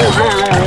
Oh,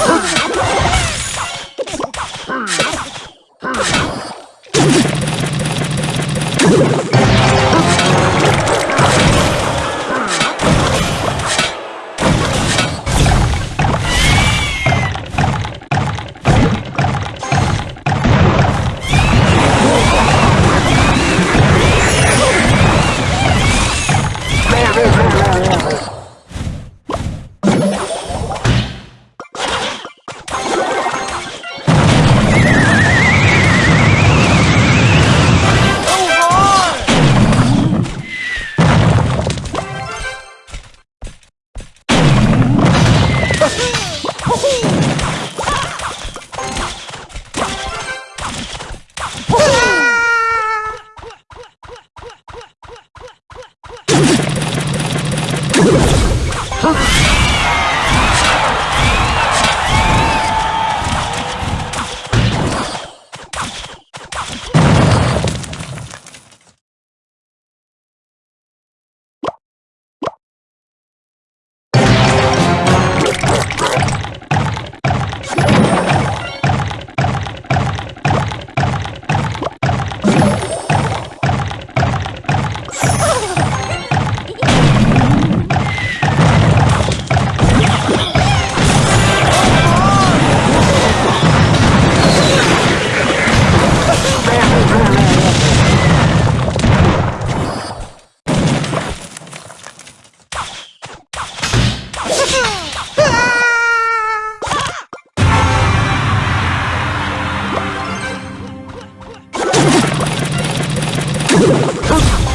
Oh! あっ!